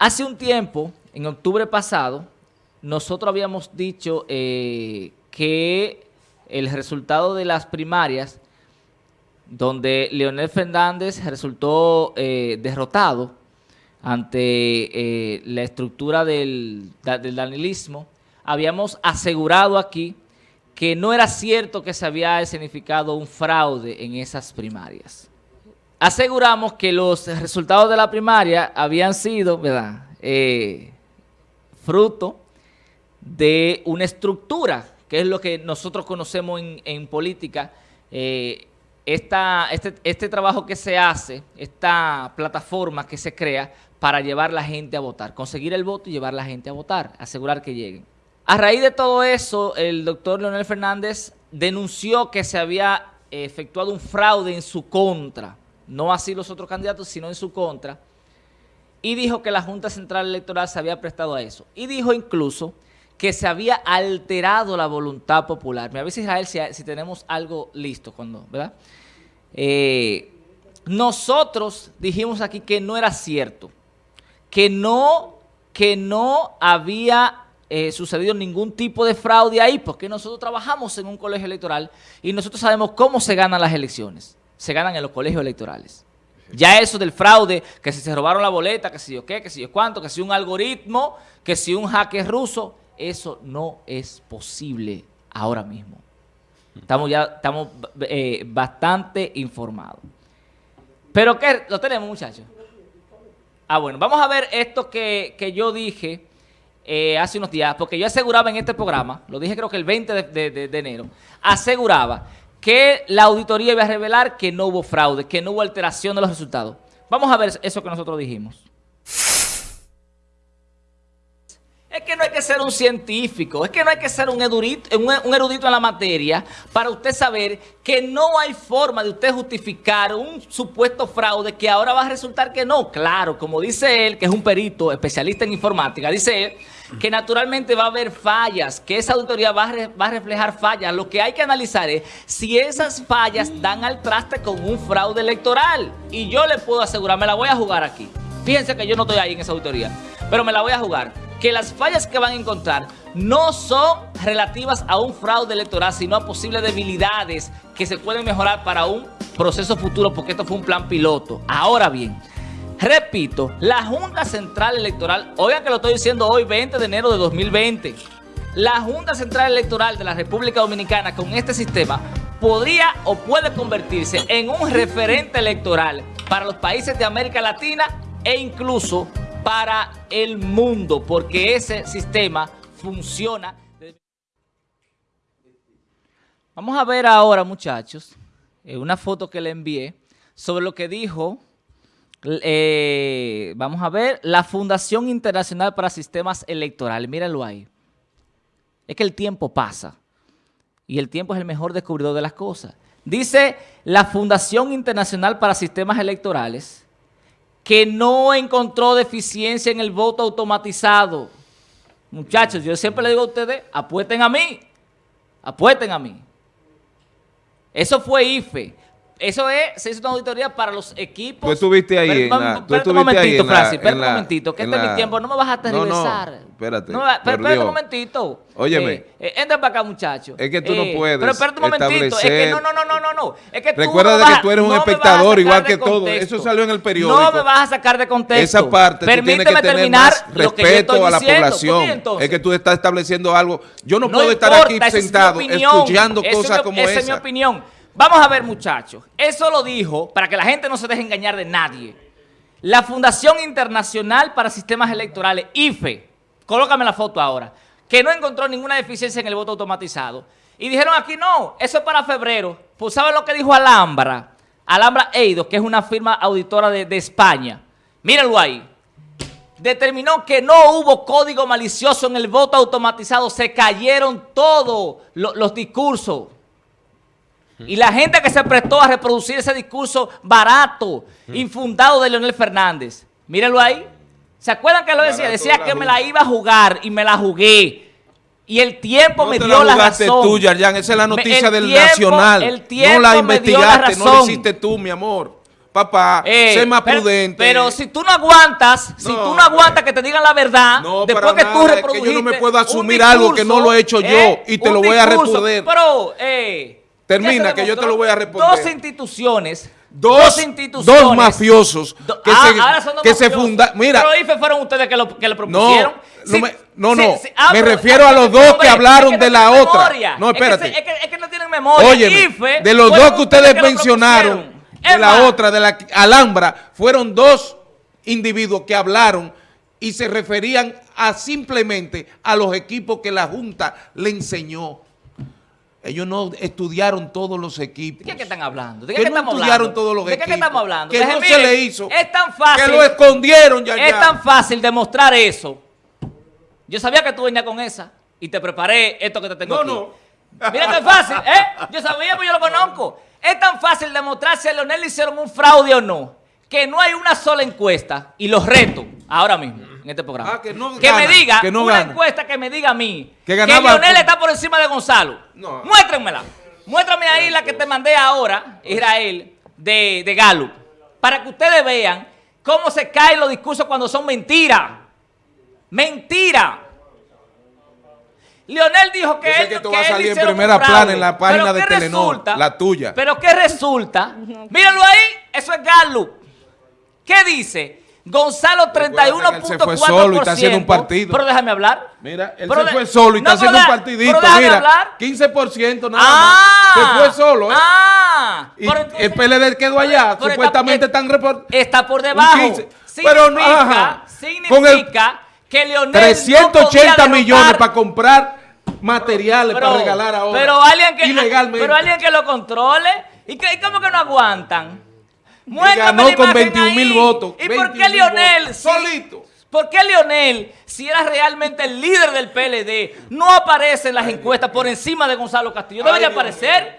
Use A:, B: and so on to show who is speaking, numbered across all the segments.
A: hace un tiempo, en octubre pasado, nosotros habíamos dicho eh, que el resultado de las primarias, donde Leonel Fernández resultó eh, derrotado ante eh, la estructura del, del danilismo, habíamos asegurado aquí que no era cierto que se había significado un fraude en esas primarias. Aseguramos que los resultados de la primaria habían sido, ¿verdad?, eh, fruto de una estructura, que es lo que nosotros conocemos en, política, eh, este, este trabajo que se hace, esta plataforma que se crea para llevar la gente a votar, conseguir el voto y llevar la gente a votar, asegurar que lleguen. A raíz de todo eso, el doctor Leonel Fernández denunció que se había efectuado un fraude en su contra, no así los otros candidatos, sino en su contra, y dijo que la Junta Central Electoral se había prestado a eso. Y dijo incluso que se había alterado la voluntad popular. Me avisa Israel si, si tenemos algo listo, cuando, ¿verdad? Eh, nosotros dijimos aquí que no era cierto, que no, que no había eh, sucedido ningún tipo de fraude ahí, porque nosotros trabajamos en un colegio electoral y nosotros sabemos cómo se ganan las elecciones. Se ganan en los colegios electorales. Ya eso del fraude, que si se robaron la boleta, que si yo qué, que si yo cuánto, que si un algoritmo, que si un hacker ruso, eso no es posible ahora mismo. Estamos ya estamos eh, bastante informados. ¿Pero qué? ¿Lo tenemos, muchachos? Ah, bueno, vamos a ver esto que, que yo dije eh, hace unos días, porque yo aseguraba en este programa, lo dije creo que el 20 de, enero, aseguraba que la auditoría iba a revelar que no hubo fraude, que no hubo alteración de los resultados. Vamos a ver eso que nosotros dijimos. Es que no hay que ser un científico, es que no hay que ser un erudito, en la materia para usted saber que no hay forma de usted justificar un supuesto fraude que ahora va a resultar que no. Claro, como dice él, que es un perito especialista en informática, dice él que naturalmente va a haber fallas, que esa auditoría va a, reflejar fallas. Lo que hay que analizar es si esas fallas dan al traste con un fraude electoral. Y yo le puedo asegurar, me la voy a jugar aquí. Fíjense que yo no estoy ahí en esa auditoría, pero me la voy a jugar que las fallas que van a encontrar no son relativas a un fraude electoral, sino a posibles debilidades que se pueden mejorar para un proceso futuro, porque esto fue un plan piloto. Ahora bien, repito, la Junta Central Electoral, oigan que lo estoy diciendo hoy, 20 de enero de 2020, la Junta Central Electoral de la República Dominicana con este sistema podría o puede convertirse en un referente electoral para los países de América Latina e incluso para el mundo, porque ese sistema funciona. Vamos a ver ahora, muchachos, eh, una foto que le envié sobre lo que dijo, eh, vamos a ver, la Fundación Internacional para Sistemas Electorales. Mírenlo ahí. Es que el tiempo pasa y el tiempo es el mejor descubridor de las cosas. Dice la Fundación Internacional para Sistemas Electorales que no encontró deficiencia en el voto automatizado. Muchachos, yo siempre le digo a ustedes, apuesten a mí, apuesten a mí. Eso fue IFE. Eso es, se hizo una auditoría para los equipos.
B: Tú estuviste ahí.
A: Espera un momentito, Francis, espera un momentito, que este es mi tiempo, no me vas a tergiversar.
B: No, no, espérate.
A: No, espera un momentito.
B: Óyeme.
A: Eh, eh, entra para acá, muchacho.
B: Es que tú no eh, puedes
A: Pero espérate un momentito, es que no, no, no, no, no. Es que
B: Recuerda de que tú eres un espectador igual que todo. Eso salió en el periódico.
A: No me vas a sacar de contexto.
B: Esa parte Permíteme tú tienes que tener terminar respeto a la población. Es que tú estás estableciendo algo. Yo no, puedo estar aquí sentado escuchando cosas como esa.
A: Esa es mi opinión. Vamos a ver, muchachos. Eso lo dijo, para que la gente no se deje engañar de nadie, la Fundación Internacional para Sistemas Electorales, IFE, colócame la foto ahora, que no encontró ninguna deficiencia en el voto automatizado. Y dijeron aquí, no, eso es para febrero. Pues ¿saben lo que dijo Alhambra? Alhambra Eidos, que es una firma auditora de, España. Mírenlo ahí. Determinó que no hubo código malicioso en el voto automatizado. Se cayeron todos los discursos. Y la gente que se prestó a reproducir ese discurso barato, infundado de Leonel Fernández. Mírenlo ahí. ¿Se acuerdan que lo decía? decía que me la iba a jugar y me la jugué. Y el tiempo me dio la, razón.
B: tú, Esa es la noticia del Nacional.
A: El tiempo
B: no la investigaste, no la hiciste tú, mi amor. papá, eh, sé más prudente.
A: Pero si tú no aguantas, si tú no aguantas que te digan la verdad, después que tú reprodujiste
B: es que yo no me puedo asumir algo que no lo he hecho yo eh, y te lo voy a responder.
A: Pero, eh,
B: Termina, que yo te lo voy a responder.
A: Dos instituciones Dos, instituciones.
B: Dos mafiosos que ah, se, que se fundan. Mira.
A: Pero IFE fueron ustedes que lo, que lo propusieron.
B: No, no. Ah, me refiero a los dos que hablaron de la otra. No, espérate.
A: Es que, es que, no tienen memoria.
B: Oye, de los dos que ustedes mencionaron, de la otra, de la Alhambra, fueron dos individuos que hablaron y se referían a simplemente a los equipos que la Junta le enseñó. Ellos no estudiaron todos los equipos.
A: ¿De qué, están hablando? ¿De
B: qué, no estudiaron todos los equipos.
A: ¿De qué, estamos hablando?
B: Que no se le hizo.
A: Es tan fácil.
B: Que lo escondieron ya.
A: Es tan fácil demostrar eso. Yo sabía que tú venías con esa y te preparé esto que te tengo
B: no,
A: aquí. No, Mira qué fácil, ¿eh? Yo sabía, pues yo lo conozco. Es tan fácil demostrar si a Leonel le hicieron un fraude o no, que no hay una sola encuesta, y los reto ahora mismo en este programa.
B: Ah, que, no
A: que me diga, una encuesta que me diga a mí que, Leonel está por encima de Gonzalo. No. Muéstrenmela. Muéstrame ahí la que te mandé ahora, Israel, de, de Galo, para que ustedes vean cómo se caen los discursos cuando son mentiras. Mentira. Leonel dijo que,
B: él, que, tú vas a salir en primera plana en la página de Telenor, la tuya.
A: Pero ¿qué resulta? Mírenlo ahí, eso es Galo. ¿Qué dice? Gonzalo 31.4%. se fue solo y está haciendo un partido. Pero déjame hablar.
B: Mira, él se fue solo y está haciendo un partidito. Mira, hablar. 15% nada
A: ah,
B: más. Se fue solo, ¿eh?
A: Ah,
B: y el PLD quedó allá. supuestamente están reportando.
A: Está por debajo.
B: pero no, ajá,
A: significa que Leonel
B: 380 millones para comprar materiales para regalar ahora.
A: Pero alguien que, ilegalmente. Pero alguien que lo controle. ¿Y, que, y cómo que no aguantan?
B: Ganó con 21 mil votos.
A: ¿Y por qué Lionel?
B: solito.
A: ¿Por qué Lionel, si era realmente el líder del PLD, no aparece en las encuestas por encima de Gonzalo Castillo? ¿Debería aparecer?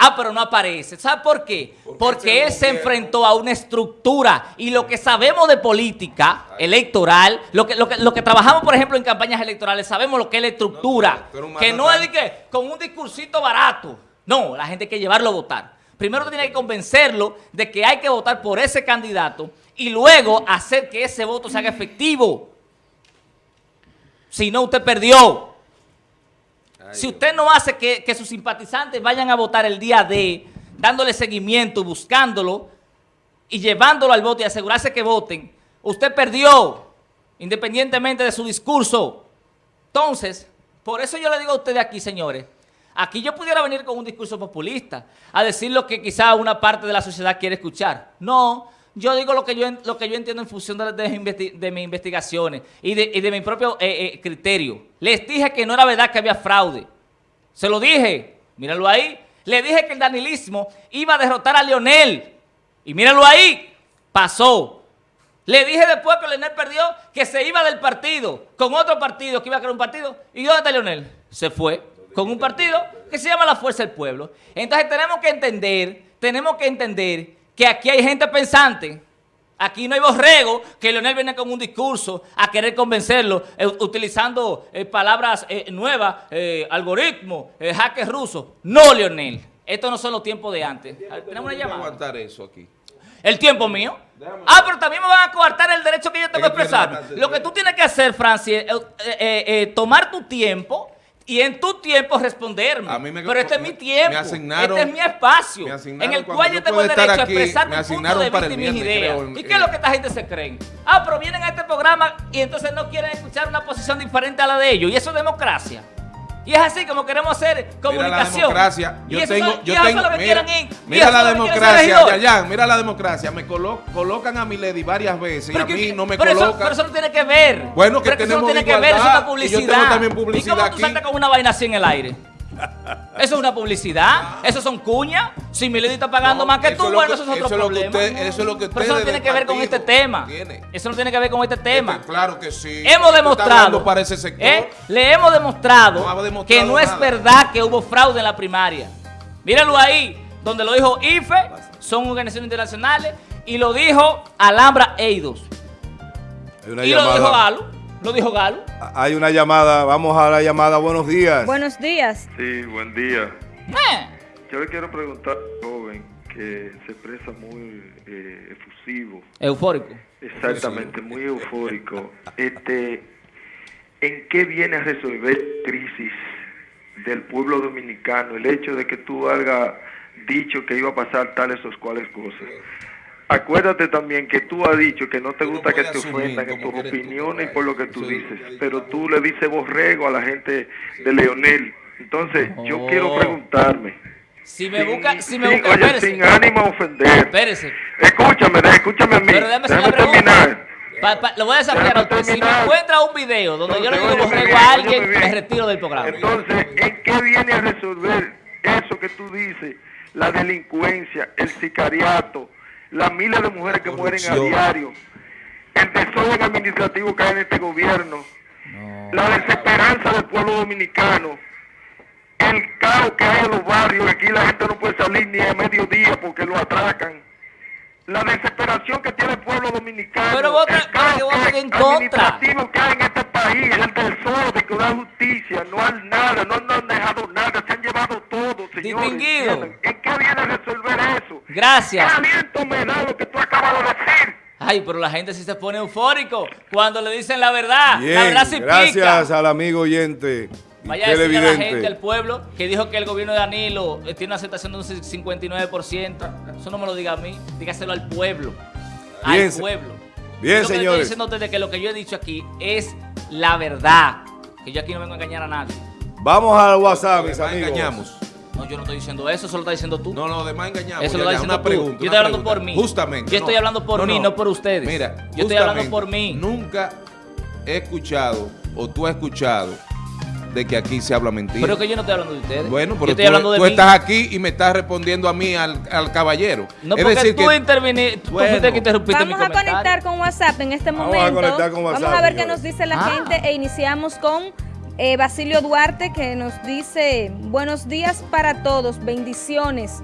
A: Ah, pero no aparece. ¿Sabe por qué? Porque él se enfrentó a una estructura y lo que sabemos de política electoral, lo que, lo que, lo que trabajamos, por ejemplo, en campañas electorales, sabemos lo que es la estructura. que no es de que con un discursito barato. No, la gente hay que llevarlo a votar. Primero tiene que convencerlo de que hay que votar por ese candidato y luego hacer que ese voto se haga efectivo. Si no, usted perdió. si usted no hace que, que, sus simpatizantes vayan a votar el día de, dándole seguimiento, buscándolo y llevándolo al voto y asegurarse que voten, usted perdió, independientemente de su discurso. Entonces, por eso yo le digo a ustedes aquí, señores, Aquí yo pudiera venir con un discurso populista, a decir lo que quizá una parte de la sociedad quiere escuchar. No, yo digo lo que yo, lo que yo entiendo en función de, mis investigaciones y de, mi propio eh, eh, criterio. Les dije que no era verdad que había fraude. Se lo dije, míralo ahí. Le dije que el danilismo iba a derrotar a Leonel. Y míralo ahí, pasó. Le dije después que Leonel perdió que se iba del partido, con otro partido, que iba a crear un partido. ¿Y dónde está Leonel? Se fue con un partido que se llama la Fuerza del Pueblo. Entonces tenemos que entender, tenemos que entender que aquí hay gente pensante. Aquí no hay borrego que Leonel viene con un discurso a querer convencerlo eh, utilizando eh, palabras eh, nuevas, algoritmos, hackers rusos. No, Leonel. Estos no son los tiempos de antes.
B: Tenemos una llamada. aguantar eso aquí?
A: ¿El tiempo mío? Ah, pero también me van a coartar el derecho que yo tengo a expresar. Lo que tú tienes que hacer, Francis, es tomar tu tiempo y en tu tiempo responderme. pero este es mi tiempo, este es mi espacio, en el cual yo tengo el derecho a expresar mi punto de vista y mis ideas. ¿Y qué es lo que esta gente se cree? Ah, pero vienen a este programa y entonces no quieren escuchar una posición diferente a la de ellos. Y eso es democracia. Y es así como queremos hacer comunicación.
B: Mira la democracia. Yo tengo, yo tengo, mira, mira la democracia, ya, mira la democracia. Me colocan a Milady varias veces y a mí no me colocan.
A: pero eso no tiene que ver.
B: Bueno, que tenemos eso no
A: tiene que ver, eso es una publicidad. Y yo tengo también publicidad ¿Y cómo tú saltas con una vaina así en el aire? Eso es una publicidad, eso son cuñas. Si Milady está pagando más que tú, bueno, eso es otro problema.
B: eso es lo que
A: Pero eso no tiene que ver con este tema. Eso no tiene que ver con este tema.
B: claro que sí.
A: Hemos demostrado.
B: Para ese sector.
A: ¿eh? Le hemos demostrado, que no es verdad que hubo fraude en la primaria. Mírenlo ahí, donde lo dijo IFE, son organizaciones internacionales, y lo dijo Alhambra Eidos. Y lo dijo Galo. ¿Lo dijo Galo?
B: Hay una llamada, vamos a la llamada. Buenos días.
C: Buenos días.
D: Sí, buen día.
A: ¿Eh?
D: Yo le quiero preguntar joven que
C: se expresa muy eh, efusivo.
A: Eufórico.
C: Exactamente, muy eufórico. Este, ¿En qué viene a resolver crisis del pueblo dominicano el hecho de que tú hayas dicho que iba a pasar tales o cuales cosas? Acuérdate también que tú has dicho que no te gusta que te ofendan en tus opiniones y por lo que tú dices, pero tú le dices borrego a la gente de Leonel. Entonces, yo quiero preguntarme.
A: Si me busca, si me
C: sin-
A: busca,
C: oye, sin ánimo a ofender.
A: Espérese.
C: Escúchame, escúchame a mí.
A: Pero déjame
C: Déjame terminar.
A: Pa- pa- lo voy a desafiar a usted. Si me encuentra un video donde yo le digo borrego
C: bien,
A: a alguien, me retiro del programa.
C: Entonces, ¿en qué viene a resolver eso que tú dices? La delincuencia, el sicariato, las miles de mujeres que mueren a diario, el desorden administrativo que hay en este gobierno, la desesperanza del pueblo dominicano, el caos que hay en los barrios, aquí la gente no puede salir ni a mediodía porque lo atracan. La desesperación que tiene el pueblo dominicano.
A: Pero vota-
C: el caos
A: que voten
C: que-
A: en contra.
C: administrativo que hay en este país, el desorden, que no hay justicia, no hay nada, no, no han dejado nada, se han llevado.
A: Distinguido.
C: ¿En qué viene a resolver eso?
A: Gracias.
C: ¿Qué aliento me da lo que tú acabas de decir?
A: Ay, pero la gente sí se pone eufórico cuando le dicen la verdad.
D: Bien,
A: la verdad sí
D: gracias
A: pica.
D: al amigo oyente
A: Vaya a decirle a la gente, al pueblo, que dijo que el gobierno de Danilo eh, tiene una aceptación de un 59%. Eso no me lo diga a mí, dígaselo al pueblo.
D: Bien,
A: al pueblo.
D: bien,
A: Yo lo que estoy
D: señores.
A: diciendo ustedes que lo que yo he dicho aquí es la verdad. Que yo aquí no vengo a engañar a nadie.
D: Vamos al WhatsApp, mis amigos.
B: engañamos.
A: No, yo no estoy diciendo eso, eso lo estás diciendo tú.
B: No, no, además engañamos.
A: Eso
B: Ya,
A: lo está
B: ya,
A: diciendo
B: una
A: tú.
B: pregunta.
A: Yo estoy hablando
B: pregunta.
A: por mí.
B: Justamente.
A: Yo estoy hablando por mí, no por ustedes.
B: Mira,
A: Yo estoy hablando por mí.
B: Nunca he escuchado o tú has escuchado de que aquí se habla mentira.
A: Pero que yo no estoy hablando de ustedes.
B: Bueno,
A: yo
B: pero
A: estoy
B: tú,
A: hablando de
B: tú
A: mí.
B: estás aquí y me estás respondiendo a mí, al, al caballero.
A: No,
B: es
A: porque
B: decir
A: tú
B: que
A: interviniste, tú
B: Bueno.
A: fuiste que interrumpiste mi
E: Vamos a
A: comentario.
E: conectar con WhatsApp en este
D: Vamos a
E: momento.
D: conectar con WhatsApp,
E: Vamos a ver qué nos dice la
A: Ah.
E: gente e iniciamos con eh, Basilio Duarte que nos dice buenos días para todos, bendiciones.